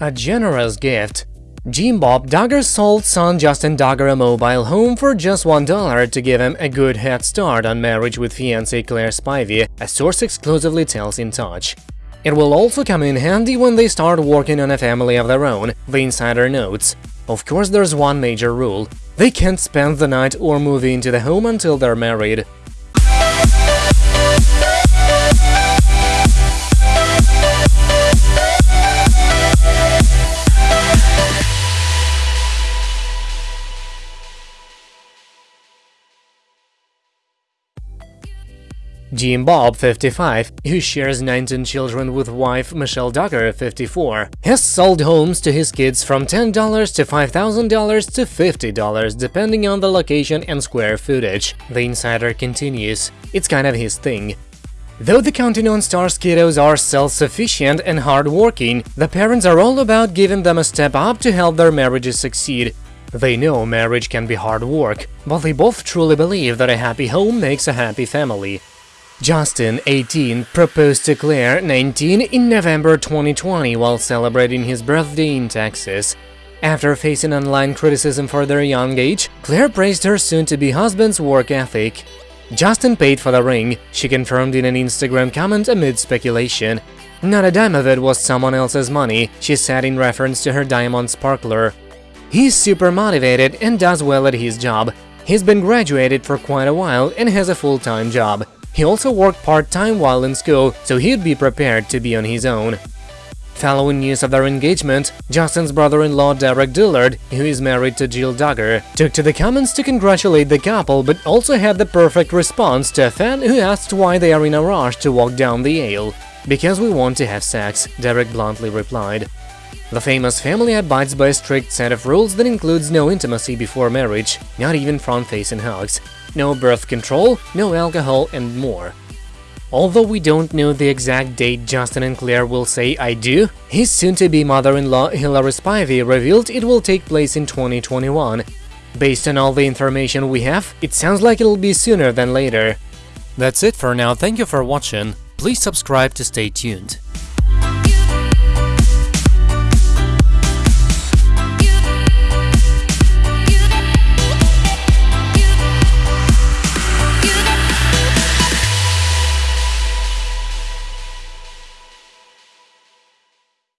A generous gift. Jim Bob Duggar sold son Justin Duggar a mobile home for just $1 to give him a good head start on marriage with fiancée Claire Spivey, a source exclusively tells In Touch. It will also come in handy when they start working on a family of their own, the insider notes. Of course, there's one major rule. They can't spend the night or move into the home until they're married. Jim Bob, 55, who shares 19 children with wife Michelle Duggar, 54, has sold homes to his kids from $10 to $5,000 to $50, depending on the location and square footage. The insider continues, it's kind of his thing. Though the Counting On Stars kiddos are self-sufficient and hard-working, the parents are all about giving them a step up to help their marriages succeed. They know marriage can be hard work, but they both truly believe that a happy home makes a happy family. Justin, 18, proposed to Claire, 19, in November 2020 while celebrating his birthday in Texas. After facing online criticism for their young age, Claire praised her soon-to-be husband's work ethic. Justin paid for the ring, she confirmed in an Instagram comment amid speculation. Not a dime of it was someone else's money, she said in reference to her diamond sparkler. He's super motivated and does well at his job. He's been graduated for quite a while and has a full-time job. He also worked part-time while in school, so he'd be prepared to be on his own. Following news of their engagement, Justin's brother-in-law Derick Dillard, who is married to Jill Duggar, took to the comments to congratulate the couple but also had the perfect response to a fan who asked why they are in a rush to walk down the aisle. Because we want to have sex, Derick bluntly replied. The famous family abides by a strict set of rules that includes no intimacy before marriage, not even front-facing hugs no birth control, no alcohol, and more. Although we don't know the exact date Justin and Claire will say I do, his soon-to-be mother-in-law Hilary Spivey revealed it will take place in 2021. Based on all the information we have, it sounds like it'll be sooner than later. That's it for now, thank you for watching, please subscribe to stay tuned.